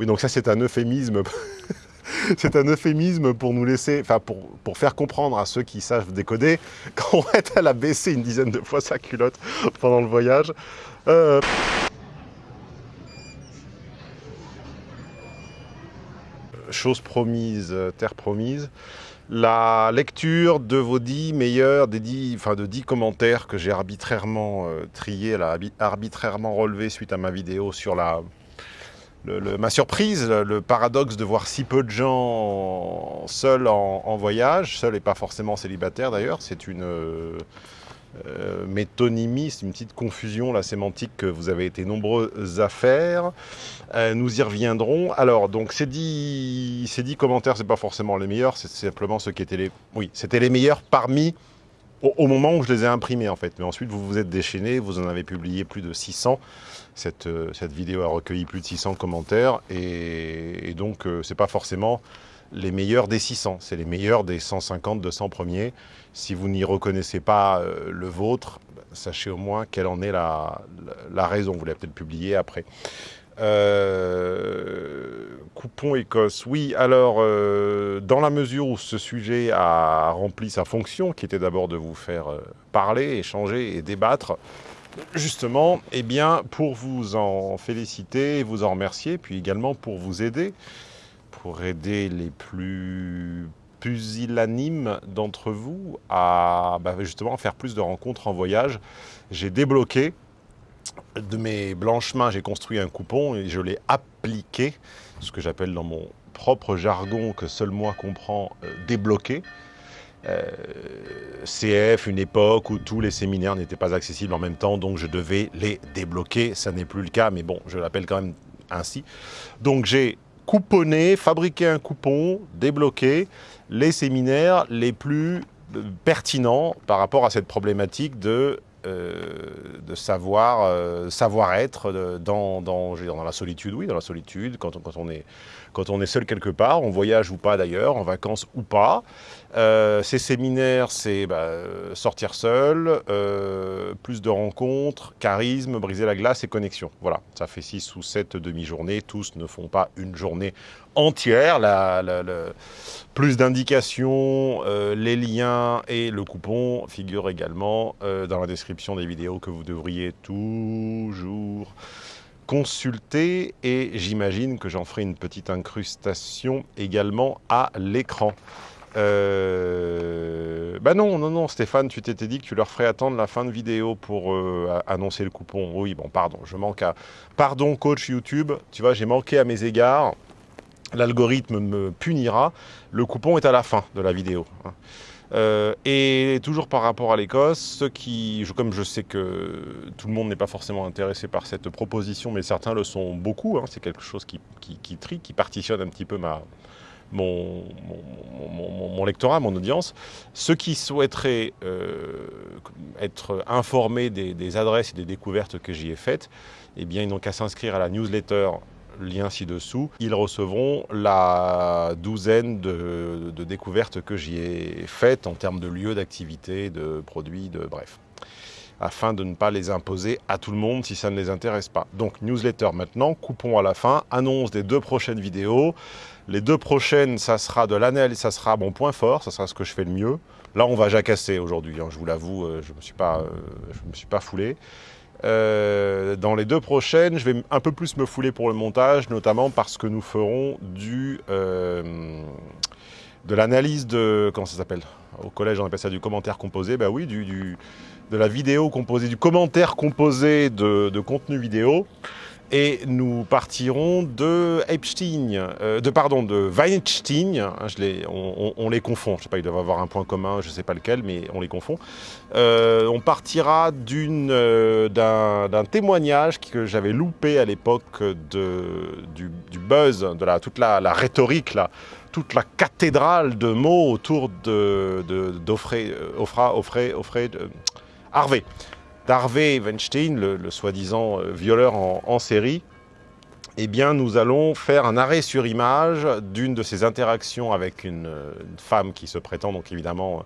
Oui, donc ça c'est un euphémisme. c'est un euphémisme pour nous laisser, enfin pour, pour, faire comprendre à ceux qui savent décoder qu'en fait elle a baissé une dizaine de fois sa culotte pendant le voyage. Euh... Chose promise, terre promise. La lecture de vos dix meilleurs, enfin de dix commentaires que j'ai arbitrairement euh, triés, arbitrairement relevés suite à ma vidéo sur la, ma surprise, le paradoxe de voir si peu de gens seuls en, voyage, seuls et pas forcément célibataires d'ailleurs, c'est une euh, métonymie, c'est une petite confusion la sémantique que vous avez été nombreux à faire. Euh, nous y reviendrons. Alors, donc ces dix, ces commentaires, c'est pas forcément les meilleurs, c'est simplement ceux qui étaient les... C'était les meilleurs parmi au, moment où je les ai imprimés en fait. Mais ensuite, vous vous êtes déchaîné, vous en avez publié plus de 600. Cette, euh, cette vidéo a recueilli plus de 600 commentaires et, donc euh, c'est pas forcément les meilleurs des 600, c'est les meilleurs des 150, 200 premiers. Si vous n'y reconnaissez pas euh, le vôtre, sachez au moins quelle en est la, raison. Vous l'avez peut-être publié après. Euh, coupon Écosse, oui, alors euh, dans la mesure où ce sujet a rempli sa fonction, qui était d'abord de vous faire parler, échanger et débattre, justement, eh bien, pour vous en féliciter, vous en remercier, puis également pour vous aider, pour aider les plus pusillanimes d'entre vous à bah, justement faire plus de rencontres en voyage, j'ai débloqué de mes blanches mains, j'ai construit un coupon et je l'ai appliqué, ce que j'appelle dans mon propre jargon que seul moi comprend, euh, débloqué. Euh, CF, une époque où tous les séminaires n'étaient pas accessibles en même temps, donc je devais les débloquer. Ça n'est plus le cas, mais bon, je l'appelle quand même ainsi. Donc j'ai couponné, fabriqué un coupon, débloqué les séminaires les plus euh, pertinents par rapport à cette problématique de euh, de savoir savoir être dans, dans, dans, la solitude, oui, dans la solitude, quand on, quand on, est, quand on est seul quelque part, on voyage ou pas d'ailleurs, en vacances ou pas. Euh, ces séminaires, c'est bah, sortir seul, euh, plus de rencontres, charisme, briser la glace et connexion. Voilà, ça fait 6 ou 7 demi-journées, tous ne font pas une journée entière. Plus d'indications, euh, les liens et le coupon figurent également dans la description des vidéos que vous devriez toujours consulter et j'imagine que j'en ferai une petite incrustation également à l'écran. Euh... Bah non, non, non, Stéphane, tu t'étais dit que tu leur ferais attendre la fin de vidéo pour euh, annoncer le coupon. Oui, bon, pardon, je manque à... Pardon, coach YouTube, tu vois, j'ai manqué à mes égards l'algorithme me punira, le coupon est à la fin de la vidéo. Euh, et toujours par rapport à l'Écosse, ceux qui, comme je sais que tout le monde n'est pas forcément intéressé par cette proposition, mais certains le sont beaucoup, hein, c'est quelque chose qui, qui, qui, trie, qui partitionne un petit peu ma, mon, mon, mon, lectorat, mon audience. Ceux qui souhaiteraient euh, être informés des, des, adresses et des découvertes que j'y ai faites, eh bien, ils n'ont qu'à s'inscrire à la newsletter lien ci-dessous, ils recevront la douzaine de, découvertes que j'y ai faites en termes de lieux d'activité, de produits, de bref afin de ne pas les imposer à tout le monde si ça ne les intéresse pas. Donc newsletter maintenant, coupon à la fin, annonce des deux prochaines vidéos. Les deux prochaines, ça sera de l'analyse, ça sera mon point fort, ça sera ce que je fais le mieux. Là, on va jacasser aujourd'hui, hein, je vous l'avoue, euh, je ne euh, me suis pas foulé. Euh, dans les deux prochaines, je vais un peu plus me fouler pour le montage, notamment parce que nous ferons du, euh, de l'analyse de... Comment ça s'appelle? Au collège, on appelle ça du commentaire composé. Ben oui, du, du, de la vidéo composée, du commentaire composé de, de contenu vidéo et nous partirons de Epstein, euh, de pardon, de Weinstein. Hein, on, les confond. Je sais pas, ils doivent avoir un point commun, je sais pas lequel, mais on les confond. Euh, on partira euh, d'un témoignage que j'avais loupé à l'époque du, buzz, de toute la, rhétorique là, toute la cathédrale de mots autour de d'Offrey, Offra, Offrey, Offrey, Harvey. Harvey Weinstein, le, le soi-disant euh, violeur en, en, série, eh bien, nous allons faire un arrêt sur image d'une de ses interactions avec une, une, femme qui se prétend donc évidemment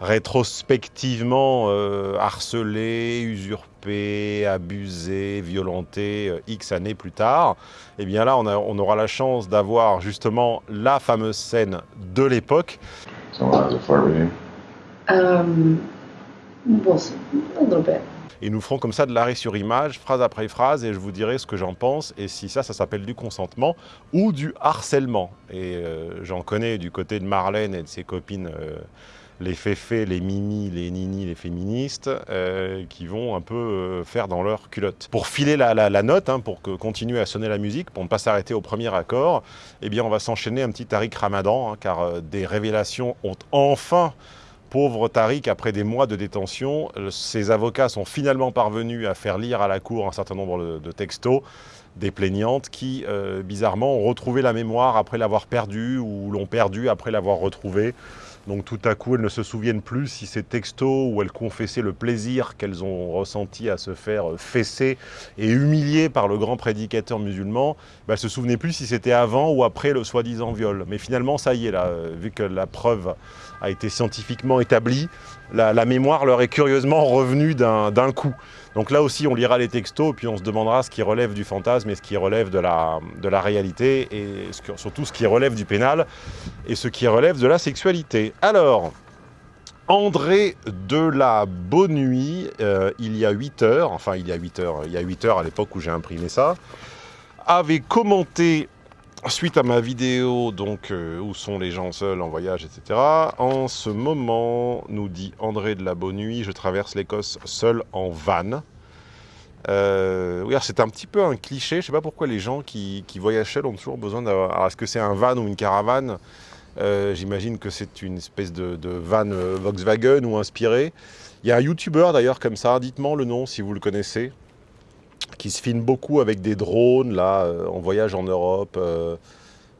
rétrospectivement euh, harcelée, usurpée, kidnappé, abusé, violenté euh, X années plus tard. Et eh bien là, on, a, on aura la chance d'avoir justement la fameuse scène de l'époque. Um, bit et nous ferons comme ça de l'arrêt sur image, phrase après phrase, et je vous dirai ce que j'en pense, et si ça, ça s'appelle du consentement ou du harcèlement. Et euh, j'en connais du côté de Marlène et de ses copines, euh, les féfés, les mimi, les nini, les féministes, euh, qui vont un peu faire dans leur culotte. Pour filer la, note, hein, pour que, continuer à sonner la musique, pour ne pas s'arrêter au premier accord, eh bien on va s'enchaîner un petit Tariq Ramadan, hein, car des révélations ont enfin Pauvre Tariq, après des mois de détention, euh, ses avocats sont finalement parvenus à faire lire à la Cour un certain nombre de textos des plaignantes qui, euh, bizarrement, ont retrouvé la mémoire après l'avoir perdue ou l'ont perdue après l'avoir retrouvée. Donc tout à coup, elles ne se souviennent plus si ces textos où elles confessaient le plaisir qu'elles ont ressenti à se faire fesser et humilier par le grand prédicateur musulman, bah, elles ne se souvenaient plus si c'était avant ou après le soi-disant viol. Mais finalement, ça y est, là, vu que la preuve a été scientifiquement établie, la, mémoire leur est curieusement revenue d'un coup. Donc là aussi, on lira les textos, puis on se demandera ce qui relève du fantasme et ce qui relève de la, de la réalité, et surtout ce qui relève du pénal et ce qui relève de la sexualité. Alors, André de la Bonnuit, euh, il y a 8 heures, enfin il y a 8 heures, il y a 8 heures à l'époque où j'ai imprimé ça, avait commenté suite à ma vidéo, donc, euh, où sont les gens seuls en voyage, etc. En ce moment, nous dit André de la Bonne je traverse l'Écosse seul en van. Euh, oui, c'est un petit peu un cliché. Je ne sais pas pourquoi les gens qui, voyagent seuls ont toujours besoin d'avoir... Est-ce que c'est un van ou une caravane? Euh, J'imagine que c'est une espèce de, van Volkswagen ou inspiré. Il y a un YouTuber d'ailleurs comme ça. Dites-moi le nom si vous le connaissez qui se filme beaucoup avec des drones, là, euh, en voyage en Europe. Euh,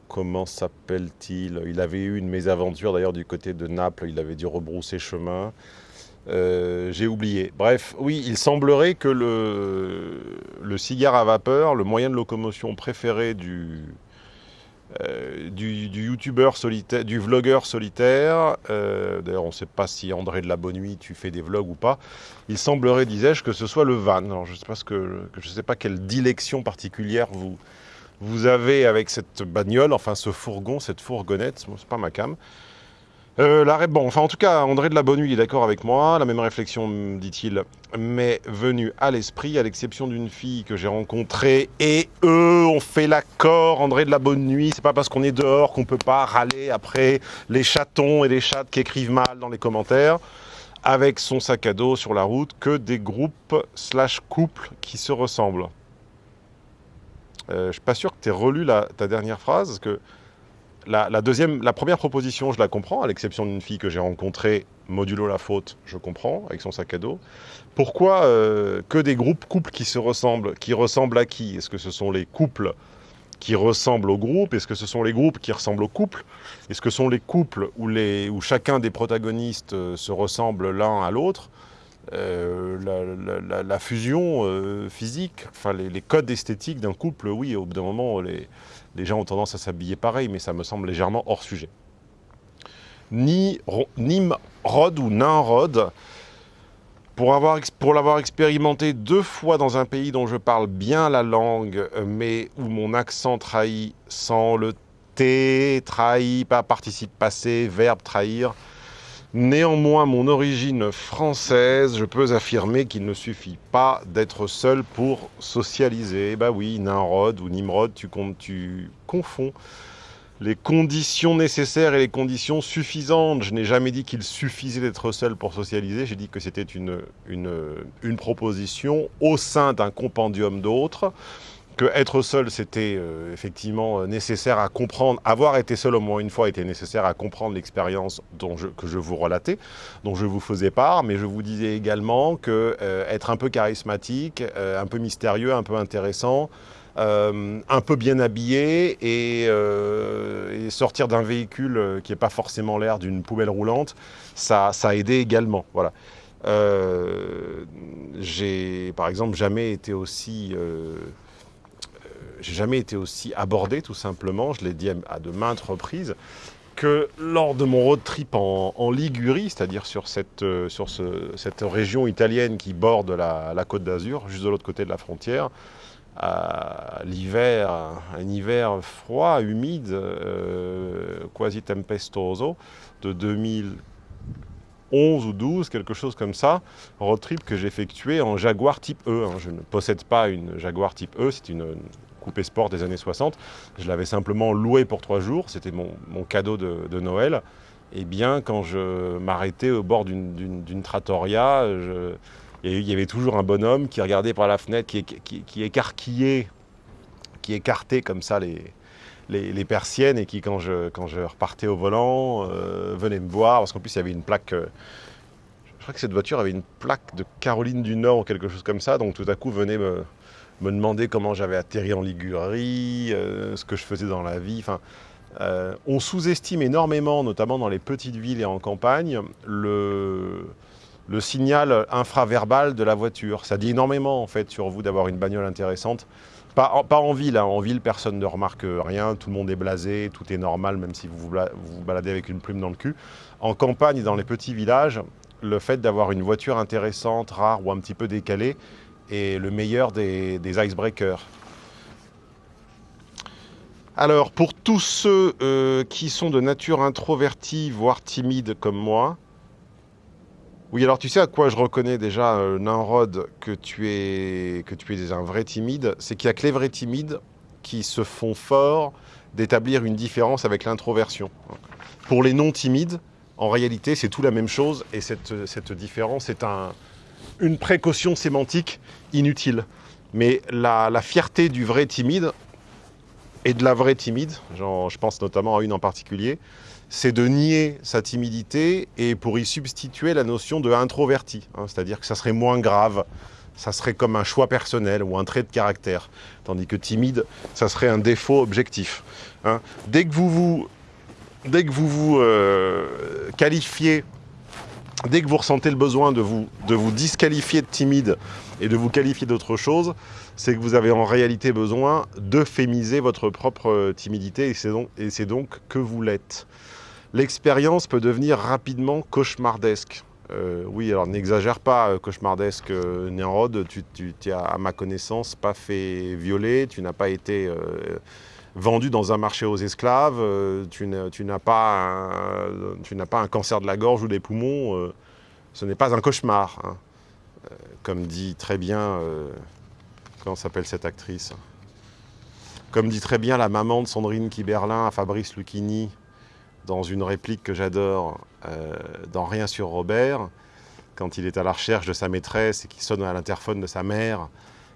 comment s'appelle-t-il? Il avait eu une mésaventure, d'ailleurs, du côté de Naples. Il avait dû rebrousser chemin. Euh, j'ai oublié. Bref, oui, il semblerait que le, le, cigare à vapeur, le moyen de locomotion préféré du, euh, du, youtubeur solitaire, du vlogueur solitaire. Euh, d'ailleurs, on ne sait pas si André de la Bonne Nuit, tu fais des vlogs ou pas. Il semblerait, disais-je, que ce soit le van. Alors, je ne sais pas quelle dilection particulière vous avez avec cette bagnole, enfin ce fourgon, cette fourgonnette. C'est pas ma cam. Euh, bon, enfin en tout cas, André de la Bonne est d'accord avec moi. La même réflexion, dit-il, m'est venue à l'esprit, à l'exception d'une fille que j'ai rencontrée. Et eux ont fait l'accord, André de la Bonne Nuit. C'est pas parce qu'on est dehors qu'on peut pas râler après les chatons et les chattes qui écrivent mal dans les commentaires avec son sac à dos sur la route que des groupes slash couples qui se ressemblent. Euh, je suis pas sûr que tu aies relu ta dernière phrase, parce que la, deuxième, la première proposition, je la comprends, à l'exception d'une fille que j'ai rencontrée, modulo la faute, je comprends, avec son sac à dos. Pourquoi euh, que des groupes couples qui se ressemblent Qui ressemblent à qui? Est-ce que ce sont les couples qui ressemblent aux groupes Est-ce que ce sont les groupes qui ressemblent aux couples Est-ce que ce sont les couples où, les, où chacun des protagonistes euh, se ressemble l'un à l'autre? Euh, la, fusion physique, enfin les, les codes esthétiques d'un couple, oui, au bout d'un moment, les, les gens ont tendance à s'habiller pareil, mais ça me semble légèrement hors sujet. Ni Nimrod ou Ninrod, pour l'avoir expérimenté deux fois dans un pays dont je parle bien la langue, mais où mon accent trahit sans le T, trahit, pas participe passé, verbe trahir, Néanmoins, mon origine française, je peux affirmer qu'il ne suffit pas d'être seul pour socialiser. Bah oui, Nimrod ou Nimrod, tu, tu confonds les conditions nécessaires et les conditions suffisantes. Je n'ai jamais dit qu'il suffisait d'être seul pour socialiser, j'ai dit que c'était une, proposition au sein d'un compendium d'autres que être seul, c'était euh, effectivement euh, nécessaire à comprendre, avoir été seul au moins une fois était nécessaire à comprendre l'expérience que je vous relatais, dont je vous faisais part, mais je vous disais également que euh, être un peu charismatique, un peu mystérieux, un peu intéressant, un peu bien habillé et, sortir d'un véhicule qui n'est pas forcément l'air d'une poubelle roulante, ça, ça a aidé également. Voilà. J'ai par exemple jamais été aussi j'ai jamais été aussi abordé, tout simplement. Je l'ai dit à, de maintes reprises. que lors de mon road trip en, Ligurie, c'est-à-dire sur, cette, euh, sur cette région italienne qui borde la, côte d'Azur, juste de l'autre côté de la frontière, l'hiver, un hiver froid, humide, euh, quasi tempestoso, de 2011 ou 12, quelque chose comme ça, road trip que j'effectuais en Jaguar type E. Hein. Je ne possède pas une Jaguar type E, c'est une coupé sport des années 60. Je l'avais simplement loué pour trois jours, c'était mon, cadeau de, Noël. Et bien, quand je m'arrêtais au bord d'une trattoria, il y avait toujours un bonhomme qui regardait par la fenêtre, qui, qui, écarquillait, qui écartait comme ça les, persiennes et qui, quand je, repartais au volant, euh, venait me voir, parce qu'en plus, il y avait une plaque... Euh, que cette voiture avait une plaque de Caroline du Nord ou quelque chose comme ça, donc tout à coup venait me, demander comment j'avais atterri en Ligurie, euh, ce que je faisais dans la vie. Enfin, euh, on sous-estime énormément, notamment dans les petites villes et en campagne, le, le signal infraverbal de la voiture. Ça dit énormément en fait sur vous d'avoir une bagnole intéressante. Pas en, ville, hein. en ville personne ne remarque rien, tout le monde est blasé, tout est normal même si vous vous, baladez avec une plume dans le cul. En campagne, dans les petits villages, le fait d'avoir une voiture intéressante, rare ou un petit peu décalée, et le meilleur des, icebreakers. Alors, pour tous ceux euh, qui sont de nature introvertie, voire timide comme moi, oui, alors tu sais à quoi je reconnais déjà, euh, que tu es, que tu es un vrai timide? C'est qu'il n'y a que les vrais timides qui se font fort d'établir une différence avec l'introversion. Pour les non timides, en réalité, c'est tout la même chose et cette, cette différence est un, une précaution sémantique inutile. Mais la, fierté du vrai timide et de la vraie timide, genre, je pense notamment à une en particulier, c'est de nier sa timidité et pour y substituer la notion de introverti. Hein, C'est-à-dire que ça serait moins grave, ça serait comme un choix personnel ou un trait de caractère. Tandis que timide, ça serait un défaut objectif. Hein. Dès que vous vous, dès que vous, vous euh, qualifiez dès que vous ressentez le besoin de vous, disqualifier de timide et de vous qualifier d'autre chose, c'est que vous avez en réalité besoin d'euphémiser votre propre timidité et c'est donc, que vous l'êtes. L'expérience peut devenir rapidement cauchemardesque. Euh, oui, alors n'exagère pas, euh, cauchemardesque, euh, tu, tu, à ma connaissance, pas fait violer, tu n'as pas été vendu dans un marché aux esclaves, euh, tu n'as pas, un cancer de la gorge ou des poumons, euh, ce n'est pas un cauchemar. Hein. Euh, comme dit très bien, comment s'appelle cette actrice? Comme dit très bien la maman de Sandrine Kiberlin à Fabrice Lucchini, dans une réplique que j'adore, dans Rien sur Robert, quand il est à la recherche de sa maîtresse et qu'il sonne à l'interphone de sa mère,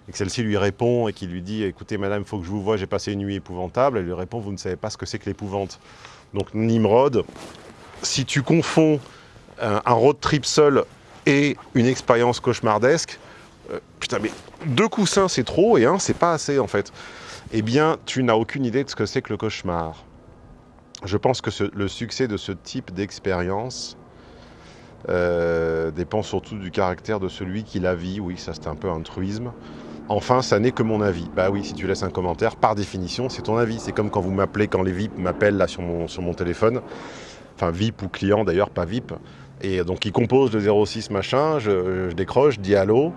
et que celle-ci lui répond et qui lui dit « Écoutez madame, il faut que je vous voie, j'ai passé une nuit épouvantable », elle lui répond « Vous ne savez pas ce que c'est que l'épouvante ». Donc Nimrod, si tu confonds un, road trip seul et une expérience cauchemardesque, euh, putain mais deux coussins c'est trop et un c'est pas assez en fait, eh bien tu n'as aucune idée de ce que c'est que le cauchemar. Je pense que le succès de ce type d'expérience euh, dépend surtout du caractère de celui qui la vit. Oui, ça c'est un peu un truisme. Enfin, ça n'est que mon avis. Bah oui, si tu laisses un commentaire, par définition, c'est ton avis. C'est comme quand vous m'appelez, quand les VIP m'appellent là sur mon, téléphone. Enfin, VIP ou client d'ailleurs, pas VIP. Et donc, ils composent le 06 machin, je, décroche, dis allô.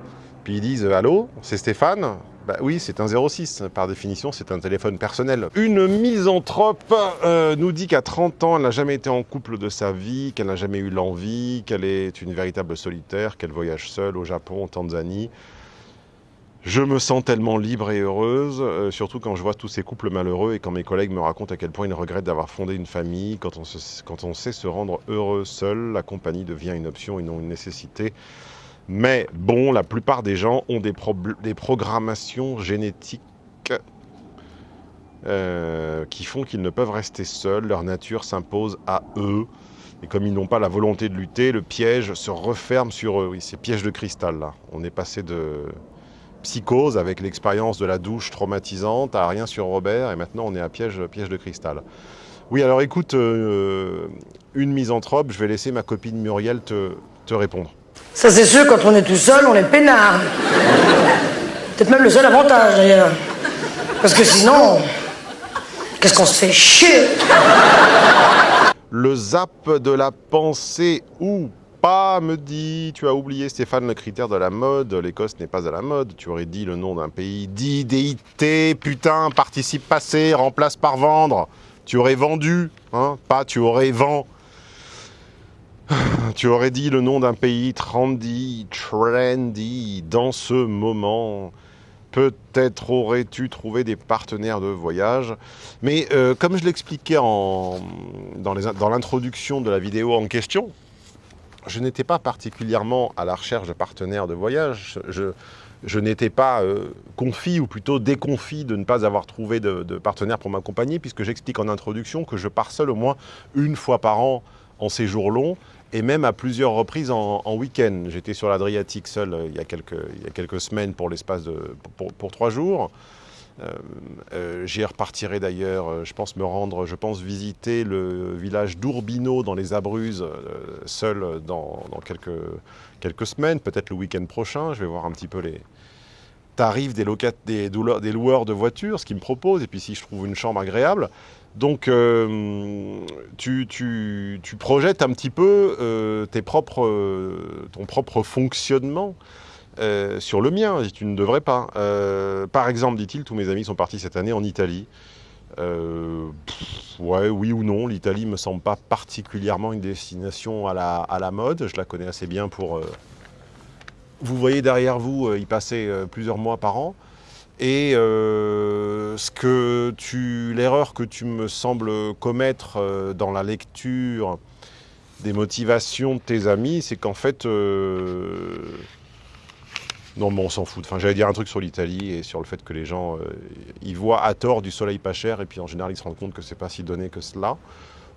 Puis ils disent allô, c'est Stéphane? Bah oui, c'est un 06. Par définition, c'est un téléphone personnel. Une misanthrope euh, nous dit qu'à 30 ans, elle n'a jamais été en couple de sa vie, qu'elle n'a jamais eu l'envie, qu'elle est une véritable solitaire, qu'elle voyage seule au Japon, en Tanzanie. Je me sens tellement libre et heureuse, euh, surtout quand je vois tous ces couples malheureux et quand mes collègues me racontent à quel point ils regrettent d'avoir fondé une famille. Quand on, sait se rendre heureux seul, la compagnie devient une option et non une nécessité. Mais bon, la plupart des gens ont des, des programmations génétiques euh, qui font qu'ils ne peuvent rester seuls. Leur nature s'impose à eux. Et comme ils n'ont pas la volonté de lutter, le piège se referme sur eux. Oui, c'est piège de cristal, là. On est passé de psychose avec l'expérience de la douche traumatisante à rien sur Robert, et maintenant on est à piège, piège de cristal. Oui, alors écoute, euh, une misanthrope, je vais laisser ma copine Muriel te, te répondre. Ça c'est sûr, quand on est tout seul, on est peinard. Peut-être même le seul avantage d'ailleurs. Parce que sinon, qu'est-ce qu'on se fait chier? Le zap de la pensée ou me dit. Tu as oublié, Stéphane, le critère de la mode. L'Écosse n'est pas à la mode. Tu aurais dit le nom d'un pays. Dis DIT, putain, participe passé, remplace par vendre. Tu aurais vendu, hein, pas tu aurais vend. Tu aurais dit le nom d'un pays trendy, trendy, dans ce moment. Peut-être aurais-tu trouvé des partenaires de voyage. Mais euh, comme je l'expliquais dans l'introduction de la vidéo en question, je n'étais pas particulièrement à la recherche de partenaires de voyage. Je, n'étais pas euh, ou plutôt déconfit de ne pas avoir trouvé de, de partenaire pour m'accompagner, puisque j'explique en introduction que je pars seul au moins une fois par an en séjour long, et même à plusieurs reprises en, week-end. J'étais sur l'Adriatique seul euh, il, y a quelques, il y a quelques semaines pour l'espace de pour, trois jours. Euh, euh, J'y repartirai d'ailleurs, euh, je pense me rendre, je pense visiter le village d'Urbino dans les Abruzzes, seul dans, quelques, quelques semaines, peut-être le week-end prochain. Je vais voir un petit peu les tarifs des, loueurs de voitures, ce qu'ils me proposent, et puis si je trouve une chambre agréable. Donc, tu, tu, tu, projettes un petit peu tes propres, ton propre fonctionnement euh, sur le mien, tu ne devrais pas. Euh, par exemple, dit-il, tous mes amis sont partis cette année en Italie. Euh, ouais, oui ou non, l'Italie me semble pas particulièrement une destination à la, à la mode. Je la connais assez bien pour... vous voyez derrière vous y passer plusieurs mois par an. Et ce que tu, l'erreur que tu me sembles commettre dans la lecture des motivations de tes amis, c'est qu'en fait, non, mais on s'en fout. Enfin, j'allais dire un truc sur l'Italie et sur le fait que les gens, euh, ils voient à tort du soleil pas cher et puis en général, ils se rendent compte que c'est pas si donné que cela.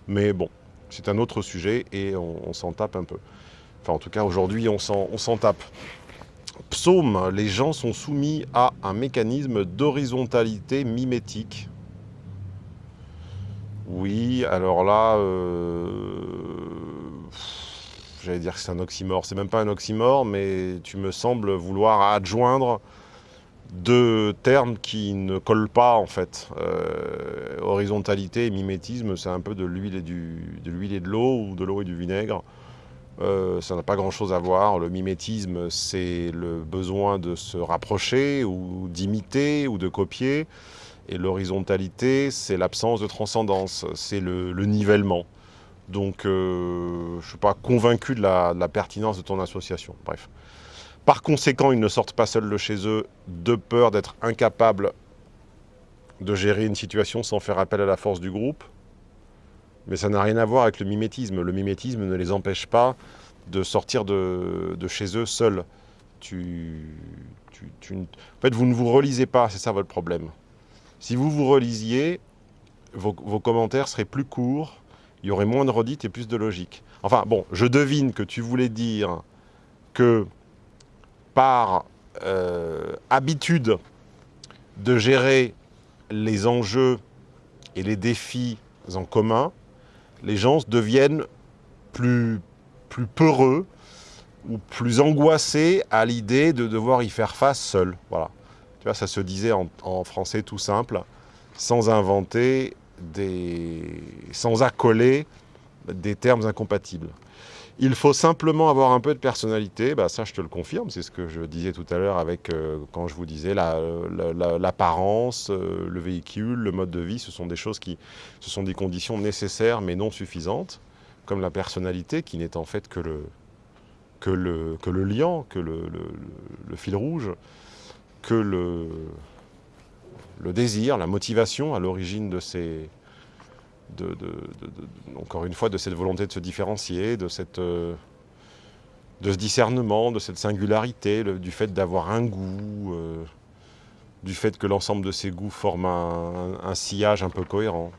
Mais bon, c'est un autre sujet et on, s'en tape un peu. Enfin, en tout cas, aujourd'hui, on s'en tape. Psaume, les gens sont soumis à un mécanisme d'horizontalité mimétique. Oui, alors là, euh, j'allais dire que c'est un oxymore, c'est même pas un oxymore, mais tu me sembles vouloir adjoindre deux termes qui ne collent pas en fait. Euh, horizontalité et mimétisme, c'est un peu de l'huile et, de, l'eau ou de l'eau et du vinaigre. Euh, ça n'a pas grand-chose à voir. Le mimétisme, c'est le besoin de se rapprocher ou d'imiter ou de copier. Et l'horizontalité, c'est l'absence de transcendance, c'est le nivellement. Donc, euh, je ne suis pas convaincu de la, pertinence de ton association. Bref. Par conséquent, ils ne sortent pas seuls de chez eux de peur d'être incapables de gérer une situation sans faire appel à la force du groupe. Mais ça n'a rien à voir avec le mimétisme. Le mimétisme ne les empêche pas de sortir de, chez eux seuls. En fait, vous ne vous relisez pas, c'est ça votre problème. Si vous vous relisiez, vos commentaires seraient plus courts, il y aurait moins de redites et plus de logique. Enfin bon, je devine que tu voulais dire que par euh, habitude de gérer les enjeux et les défis en commun, les gens deviennent plus, plus peureux ou plus angoissés à l'idée de devoir y faire face seul. Voilà. Tu vois, ça se disait en français tout simple, sans inventer sans accoler des termes incompatibles. Il faut simplement avoir un peu de personnalité, bah ça je te le confirme, c'est ce que je disais tout à l'heure avec euh, quand je vous disais l'apparence, la, euh, le véhicule, le mode de vie, ce sont des choses qui, ce sont des conditions nécessaires mais non suffisantes, comme la personnalité qui n'est en fait que le, que que que le fil rouge, que le, le désir, la motivation à l'origine de ces... Encore une fois, de cette volonté de se différencier, de, cette, euh, ce discernement, de cette singularité, du fait d'avoir un goût, euh, du fait que l'ensemble de ces goûts forment un, sillage un peu cohérent.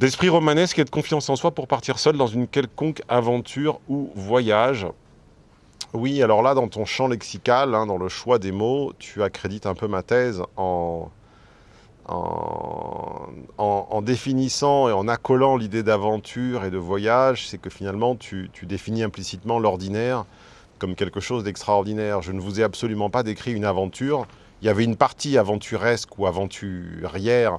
D'esprit romanesque et de confiance en soi pour partir seul dans une quelconque aventure ou voyage. Oui, alors là, dans ton champ lexical, hein, dans le choix des mots, tu accrédites un peu ma thèse en, en, définissant et en accolant l'idée d'aventure et de voyage, c'est que finalement, tu, définis implicitement l'ordinaire comme quelque chose d'extraordinaire. Je ne vous ai absolument pas décrit une aventure. Il y avait une partie aventuresque ou aventurière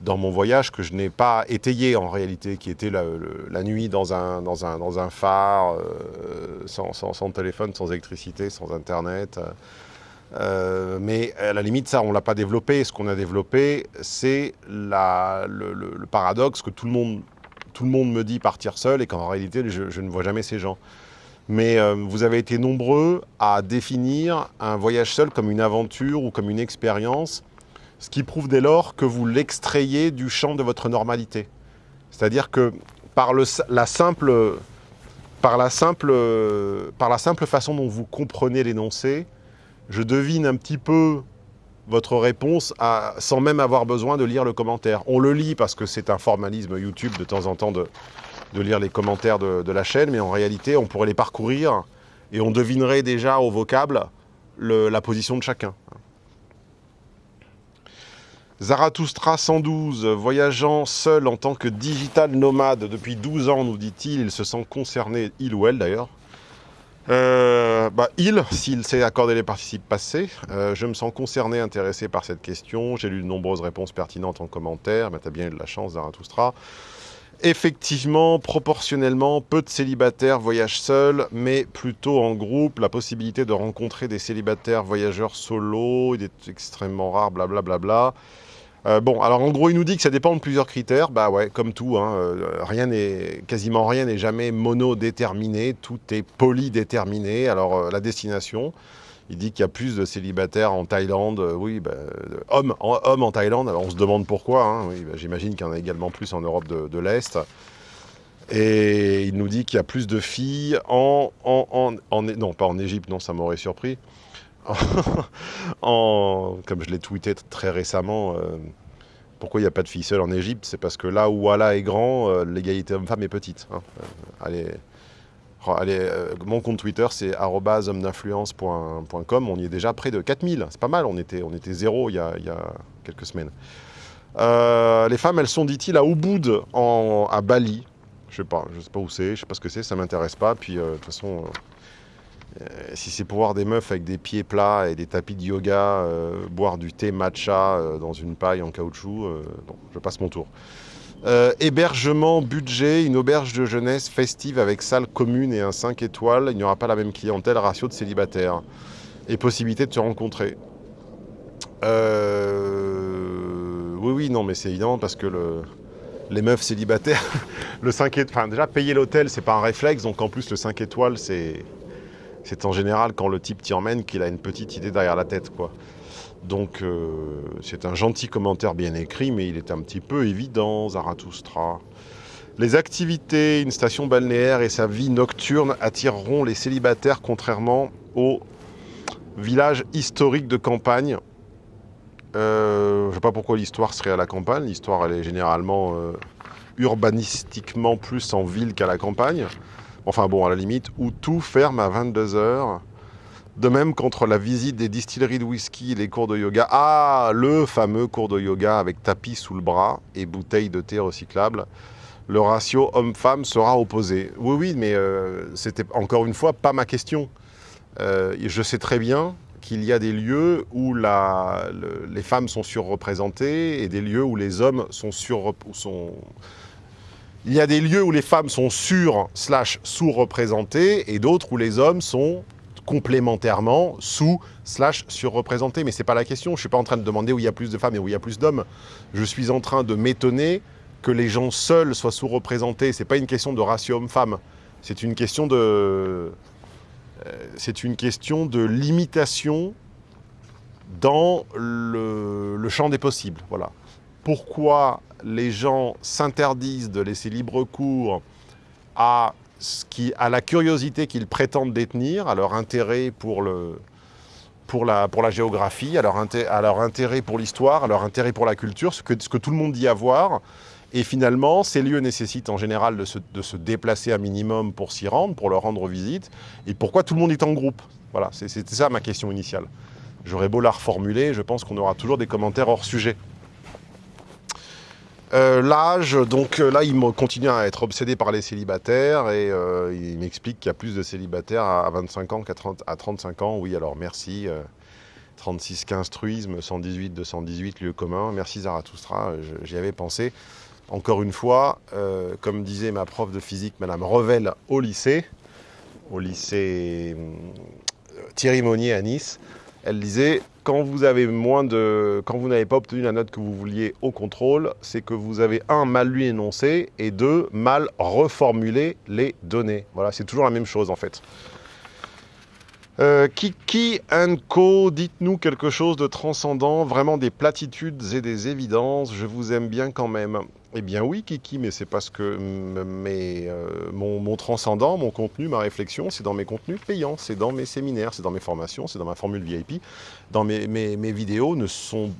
dans mon voyage que je n'ai pas étayé en réalité, qui était la, nuit dans un, phare, euh, sans, téléphone, sans électricité, sans internet. euh, mais à la limite, ça, on ne l'a pas développé. Ce qu'on a développé, c'est le, paradoxe que tout le, monde, me dit partir seul et qu'en réalité, je, je ne vois jamais ces gens. Mais euh, vous avez été nombreux à définir un voyage seul comme une aventure ou comme une expérience, ce qui prouve dès lors que vous l'extrayez du champ de votre normalité. C'est-à-dire que par, la simple, façon dont vous comprenez l'énoncé, je devine un petit peu votre réponse sans même avoir besoin de lire le commentaire. On le lit parce que c'est un formalisme YouTube de temps en temps de, lire les commentaires de, la chaîne, mais en réalité, on pourrait les parcourir et on devinerait déjà au vocable le- la position de chacun. Zarathustra 112, voyageant seul en tant que digital nomade depuis 12 ans, nous dit-il, il se sent concerné, il ou elle d'ailleurs. Euh, bah, il, s'il s'est accordé les participes passés, Euh, je me sens concerné, intéressé par cette question. J'ai lu de nombreuses réponses pertinentes en commentaire, mais tu as bien eu de la chance, Zarathustra. Effectivement, proportionnellement, peu de célibataires voyagent seuls, mais plutôt en groupe. La possibilité de rencontrer des célibataires voyageurs solo, est extrêmement rare, blablabla. Bla, bla. Euh, bon, alors en gros, il nous dit que ça dépend de plusieurs critères. Bah ouais, comme tout, hein, euh, rien n'est, quasiment rien n'est jamais monodéterminé, tout est polydéterminé. Alors euh, la destination, il dit qu'il y a plus de célibataires en Thaïlande, oui, bah, hommes, en, Thaïlande, alors on se demande pourquoi, hein, bah, j'imagine qu'il y en a également plus en Europe de, l'Est. Et il nous dit qu'il y a plus de filles en- non pas en Égypte, non, ça m'aurait surpris. comme je l'ai tweeté très récemment, euh, pourquoi il n'y a pas de filles seules en Égypte C'est parce que là où Allah est grand, euh, l'égalité homme-femme est petite. hein. Euh, euh, mon compte Twitter, c'est homme-d'influence.com. On y est déjà près de 4000. C'est pas mal, on était, zéro il y a, quelques semaines. Les femmes, elles sont, dit-il, à Ubud, à Bali. Je sais pas, je sais pas où c'est, je sais pas ce que c'est, ça m'intéresse pas. Puis, de toute façon, euh, si c'est pour voir des meufs avec des pieds plats et des tapis de yoga, euh, boire du thé matcha euh, dans une paille en caoutchouc, non, je passe mon tour. Hébergement, budget, une auberge de jeunesse festive avec salle commune et un 5 étoiles. Il n'y aura pas la même clientèle, ratio de célibataires. Et possibilité de se rencontrer. Oui, oui, non, mais c'est évident parce que le... les meufs célibataires, le 5 étoiles, enfin déjà payer l'hôtel, c'est pas un réflexe, donc en plus le 5 étoiles, c'est c'est en général quand le type t'y emmène qu'il a une petite idée derrière la tête, quoi. Donc euh, c'est un gentil commentaire bien écrit, mais il est un petit peu évident, Zarathustra. Les activités, une station balnéaire et sa vie nocturne attireront les célibataires contrairement au village historique de campagne. Euh, je ne sais pas pourquoi l'histoire serait à la campagne. L'histoire, est généralement euh, urbanistiquement plus en ville qu'à la campagne. Enfin bon, à la limite, où tout ferme à 22h. De même qu'entre la visite des distilleries de whisky les cours de yoga. Ah, le fameux cours de yoga avec tapis sous le bras et bouteille de thé recyclable. Le ratio homme-femme sera opposé. Oui, oui, mais euh, c'était encore une fois pas ma question. Euh, je sais très bien qu'il y a des lieux où les femmes sont surreprésentées et des lieux où les hommes sont sur sont il y a des lieux où les femmes sont sur slash sous-représentées et d'autres où les hommes sont complémentairement sous slash surreprésentés. Mais c'est pas la question. Je suis pas en train de demander où il y a plus de femmes et où il y a plus d'hommes. Je suis en train de m'étonner que les gens seuls soient sous-représentés. C'est pas une question de ratio homme-femme. C'est une question de euh, c'est une question de limitation dans le, le champ des possibles. Voilà. Pourquoi les gens s'interdisent de laisser libre cours à, ce qui, à la curiosité qu'ils prétendent détenir, à leur intérêt pour, le, pour, la, pour la géographie, à leur, à leur intérêt pour l'histoire, à leur intérêt pour la culture, ce que, tout le monde dit avoir. Et finalement, ces lieux nécessitent en général de se, de se déplacer un minimum pour s'y rendre, pour leur rendre visite. Et pourquoi tout le monde est en groupe? Voilà, c'était ça ma question initiale. J'aurais beau la reformuler, je pense qu'on aura toujours des commentaires hors sujet. Euh, L'âge, donc euh, là, il continue à être obsédé par les célibataires et euh, il m'explique qu'il y a plus de célibataires à à 25 ans qu'à 30 à 35 ans. Oui, alors merci. euh, 3615 truisme, 118 218 lieu commun. Merci Zarathustra, j'y avais pensé. Encore une fois, comme disait ma prof de physique, Madame Revel, au lycée, au lycée Thierry Monnier à Nice, elle disait quand vous n'avez pas obtenu la note que vous vouliez au contrôle, c'est que vous avez un mal lu énoncé et deux mal reformulé les données. Voilà, c'est toujours la même chose en fait. Euh, Kiki Co, dites-nous quelque chose de transcendant, vraiment des platitudes et des évidences. Je vous aime bien quand même. Eh bien oui, Kiki, mais c'est parce que euh, mon, mon transcendant, mon contenu, ma réflexion, c'est dans mes contenus payants, c'est dans mes séminaires, c'est dans mes formations, c'est dans ma formule VIP. Dans mes, mes- mes vidéos ne sont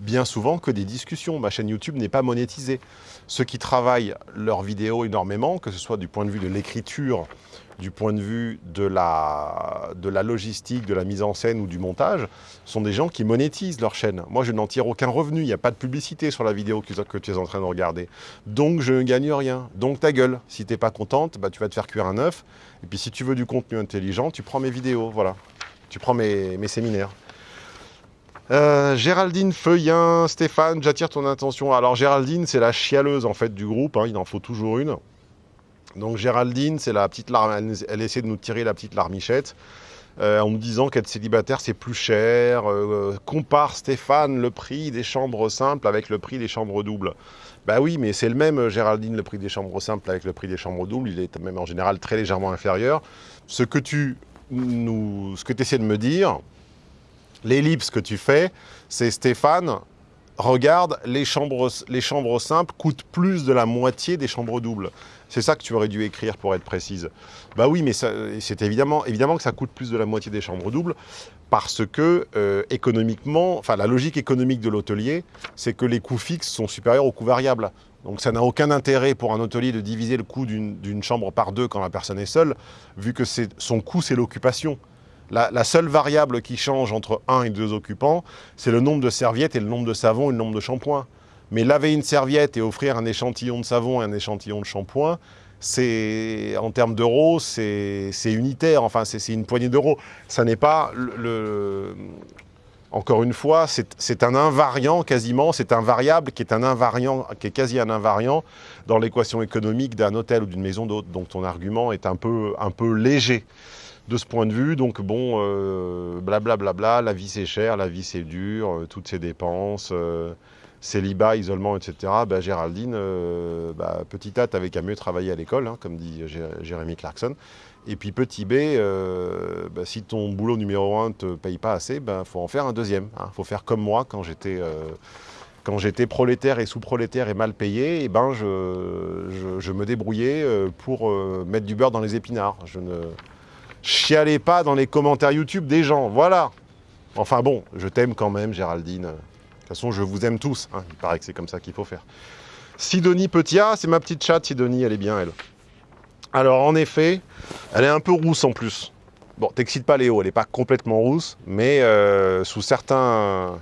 bien souvent que des discussions. Ma chaîne YouTube n'est pas monétisée. Ceux qui travaillent leurs vidéos énormément, que ce soit du point de vue de l'écriture, du point de vue de la, logistique, de la mise en scène ou du montage, sont des gens qui monétisent leur chaîne. Moi, je n'en tire aucun revenu. Il n'y a pas de publicité sur la vidéo que, tu es en train de regarder. Donc, je ne gagne rien. Donc, ta gueule. Si tu n'es pas contente, bah, tu vas te faire cuire un œuf. Et puis, si tu veux du contenu intelligent, tu prends mes vidéos. Voilà. Tu prends mes séminaires. Euh, Géraldine Feuillin, Stéphane, j'attire ton attention. Alors Géraldine, c'est la chialeuse en fait du groupe, hein, il en faut toujours une. Donc Géraldine, c'est la petite larme, elle, essaie de nous tirer la petite larmichette euh, en nous disant qu'être célibataire c'est plus cher. Euh, compare Stéphane le prix des chambres simples avec le prix des chambres doubles. Bah oui, mais c'est le même Géraldine, le prix des chambres simples avec le prix des chambres doubles, il est même en général très légèrement inférieur. Ce que tu nous, ce que essaies de me dire, l'ellipse que tu fais, c'est Stéphane, regarde, les chambres, les chambres simples coûtent plus de la moitié des chambres doubles. C'est ça que tu aurais dû écrire pour être précise. Bah oui, mais c'est évidemment, évidemment que ça coûte plus de la moitié des chambres doubles parce que euh, économiquement, la logique économique de l'hôtelier, c'est que les coûts fixes sont supérieurs aux coûts variables. Donc ça n'a aucun intérêt pour un hôtelier de diviser le coût d'une chambre par deux quand la personne est seule, vu que son coût c'est l'occupation. La, seule variable qui change entre un et deux occupants, c'est le nombre de serviettes et le nombre de savons et le nombre de shampoings. Mais laver une serviette et offrir un échantillon de savon et un échantillon de shampoing, c'est en termes d'euros, c'est unitaire. Enfin, c'est une poignée d'euros. Ça n'est pas Encore une fois, c'est c'est un invariant quasiment. C'est un variable qui est un invariant, qui est quasi un invariant dans l'équation économique d'un hôtel ou d'une maison d'hôte. Donc ton argument est un peu un peu léger de ce point de vue. Donc bon, euh, blablabla, la vie c'est cher, la vie c'est dur, euh, toutes ces dépenses, euh, célibat, isolement, etc. Bah, Géraldine, bah, petit A, t'avais qu'à mieux travailler à l'école, hein, comme dit Jé- Jérémy Clarkson. Et puis petit B, bah, si ton boulot numéro un te paye pas assez, il faut en faire un deuxième. Il faut faire comme moi quand j'étais... prolétaire et sous-prolétaire et mal payé, eh ben je, me débrouillais pour mettre du beurre dans les épinards. Ne chialais pas dans les commentaires YouTube des gens. Voilà. Enfin bon, je t'aime quand même, Géraldine. De toute façon, je vous aime tous. hein. Il paraît que c'est comme ça qu'il faut faire. Sidonie Petia, c'est ma petite chatte, Sidonie, elle est bien, elle. Alors, en effet, elle est un peu rousse en plus. Bon, t'excites pas Léo, elle n'est pas complètement rousse, mais euh, sous certains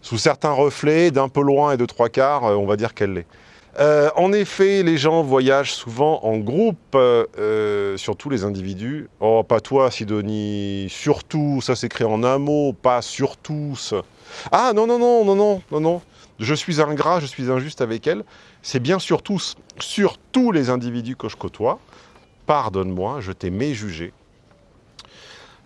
sous certains reflets, d'un peu loin et de trois quarts, euh, on va dire qu'elle l'est. Euh, en effet, les gens voyagent souvent en groupe, euh, euh, surtout les individus. Oh, pas toi, Sidonie. Surtout, ça s'écrit en un mot, pas sur tous. Ah non, non, non, non, non, non, non. Je suis ingrat, je suis injuste avec elle. C'est bien sur tous, sur tous les individus que je côtoie. Pardonne-moi, je t'ai méjugé.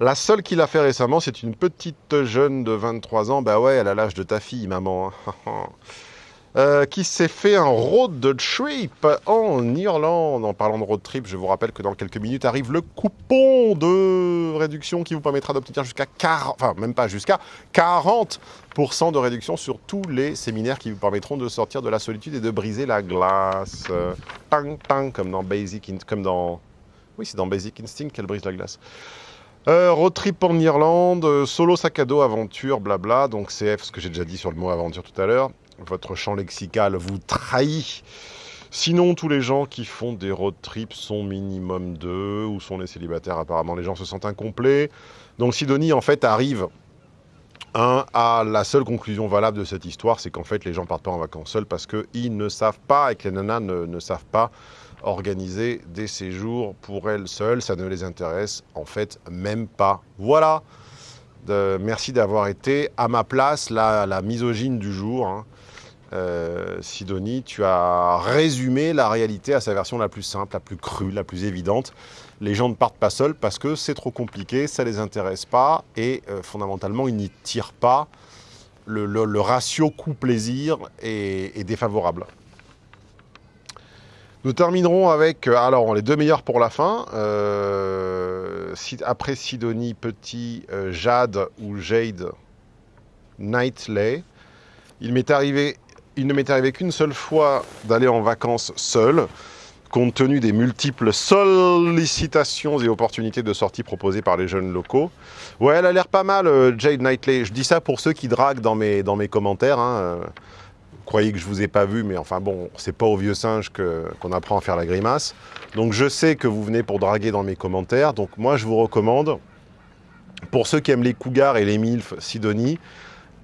La seule qui l'a fait récemment, c'est une petite jeune de 23 ans. Bah ouais, elle a l'âge de ta fille, maman. Euh, qui s'est fait un road trip en Irlande. En parlant de road trip, je vous rappelle que dans quelques minutes arrive le coupon de réduction qui vous permettra d'obtenir jusqu'à 40, enfin même pas jusqu'à 40% de réduction sur tous les séminaires qui vous permettront de sortir de la solitude et de briser la glace. Euh, tang tang comme dans Basic, In- comme dans, oui c'est dans Basic Instinct qu'elle brise la glace. Euh, road trip en Irlande, euh, solo sac à dos, aventure, blabla. Donc CF, ce que j'ai déjà dit sur le mot aventure tout à l'heure. Votre champ lexical vous trahit. Sinon, tous les gens qui font des road trips sont minimum deux ou sont les célibataires. Apparemment, les gens se sentent incomplets. Donc Sidonie, en fait, arrive à la seule conclusion valable de cette histoire, c'est qu'en fait, les gens partent pas en vacances seuls parce qu'ils ne savent pas et que les nanas ne, savent pas organiser des séjours pour elles seules. Ça ne les intéresse en fait même pas. Voilà. Merci d'avoir été à ma place, la, la misogyne du jour. hein. Euh, Sidonie, tu as résumé la réalité à sa version la plus simple, la plus crue, la plus évidente. Les gens ne partent pas seuls parce que c'est trop compliqué, ça les intéresse pas et euh, fondamentalement ils n'y tirent pas. Le, ratio coût-plaisir est, défavorable. Nous terminerons avec, euh, alors les deux meilleurs pour la fin. Après Sidonie, Petit, Jade ou Jade, Knightley. Il m'est arrivé, il ne m'est arrivé qu'une seule fois d'aller en vacances seul, compte tenu des multiples sollicitations et opportunités de sortie proposées par les jeunes locaux. Ouais, elle a l'air pas mal, euh, Jade Knightley. Je dis ça pour ceux qui draguent dans mes, dans mes commentaires. hein, euh. Vous croyez que je vous ai pas vu, mais enfin bon, c'est pas au vieux singe qu'on apprend à faire la grimace. Donc je sais que vous venez pour draguer dans mes commentaires. Donc moi, je vous recommande, pour ceux qui aiment les cougars et les milfs, Sidonie,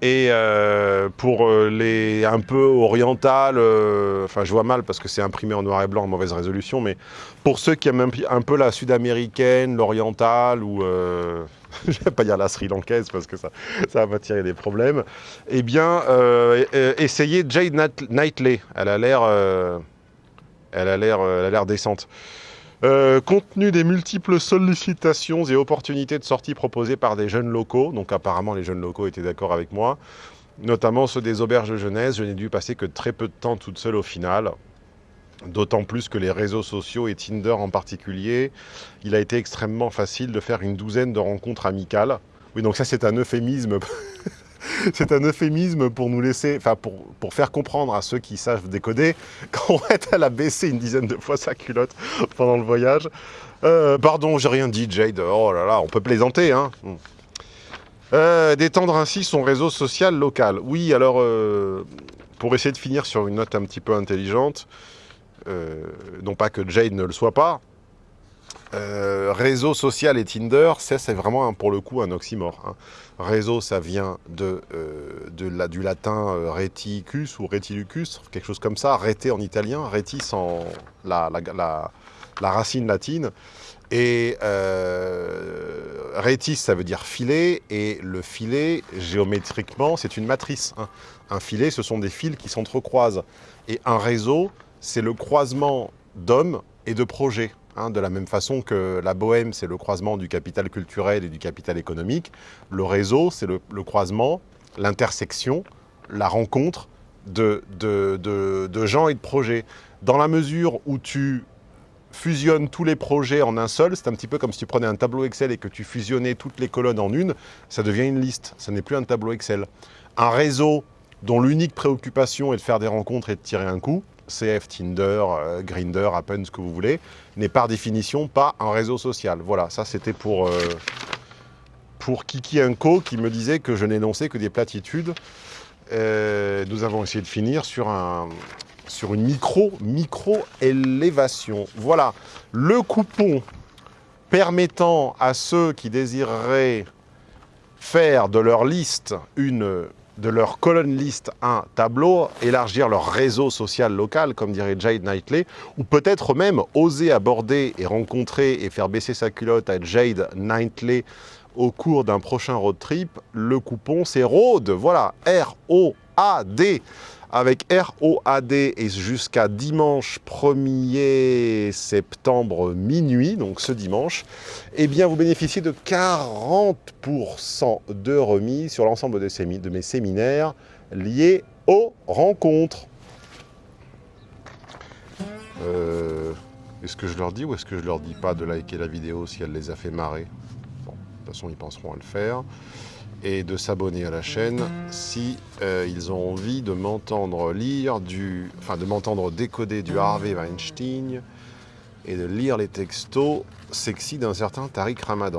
et euh, pour euh, les un peu orientales, euh, enfin je vois mal parce que c'est imprimé en noir et blanc en mauvaise résolution, mais pour ceux qui aiment un, peu la sud-américaine, l'orientale ou euh, je vais pas dire la sri-lankaise parce que ça, ça va tirer des problèmes, eh bien essayez Jade Knightley. Elle a l'air, elle a l'air, elle a l'air décente. Euh, compte tenu des multiples sollicitations et opportunités de sortie proposées par des jeunes locaux, donc apparemment les jeunes locaux étaient d'accord avec moi, notamment ceux des auberges de jeunesse, je n'ai dû passer que très peu de temps toute seule au final. D'autant plus que les réseaux sociaux et Tinder en particulier, il a été extrêmement facile de faire une douzaine de rencontres amicales. Oui, donc ça c'est un euphémisme. c'est un euphémisme pour nous laisser, enfin pour, faire comprendre à ceux qui savent décoder qu'en fait elle a baissé une dizaine de fois sa culotte pendant le voyage. Euh, pardon, j'ai rien dit, Jade. Oh là là, on peut plaisanter, hein. Euh, D'étendre ainsi son réseau social local. Oui, alors, euh, pour essayer de finir sur une note un petit peu intelligente, non pas que Jade ne le soit pas, réseau social et Tinder, c'est vraiment pour le coup un oxymore. hein. Réseau, ça vient euh, du latin euh, reticus ou retilucus, quelque chose comme ça, rete en italien, retis en la racine latine. Et euh, retis, ça veut dire filet, et le filet, géométriquement, c'est une matrice. hein. Un filet, ce sont des fils qui s'entrecroisent. Et un réseau, c'est le croisement d'hommes et de projets. Hein. de la même façon que la bohème, c'est le croisement du capital culturel et du capital économique, le réseau, c'est le, croisement, l'intersection, la rencontre de gens et de projets. Dans la mesure où tu fusionnes tous les projets en un seul, c'est un petit peu comme si tu prenais un tableau Excel et que tu fusionnais toutes les colonnes en une, ça devient une liste, ça n'est plus un tableau Excel. Un réseau dont l'unique préoccupation est de faire des rencontres et de tirer un coup, CF, Tinder, euh, Grindr, Appen, ce que vous voulez, n'est par définition pas un réseau social. Voilà, ça c'était pour, euh, pour Kiki Inco qui me disait que je n'énonçais que des platitudes. Euh, nous avons essayé de finir sur, un, sur une micro, micro-élévation. Voilà, le coupon permettant à ceux qui désireraient faire de leur liste une de leur colonne liste un tableau, élargir leur réseau social local, comme dirait Jade Knightley, ou peut-être même oser aborder et rencontrer et faire baisser sa culotte à Jade Knightley au cours d'un prochain road trip. Le coupon, c'est ROAD, voilà, R-O-A-D, avec R-O-A-D et jusqu'à dimanche 1er septembre minuit, donc ce dimanche, eh bien vous bénéficiez de 40% de remise sur l'ensemble de mes séminaires liés aux rencontres. Euh, est-ce que je leur dis ou est-ce que je leur dis pas de liker la vidéo si elle les a fait marrer? Bon, de toute façon, ils penseront à le faire. Et de s'abonner à la chaîne si euh, ils ont envie de m'entendre lire du... Enfin, de m'entendre décoder du Harvey Weinstein et de lire les textos sexy d'un certain Tariq Ramadan.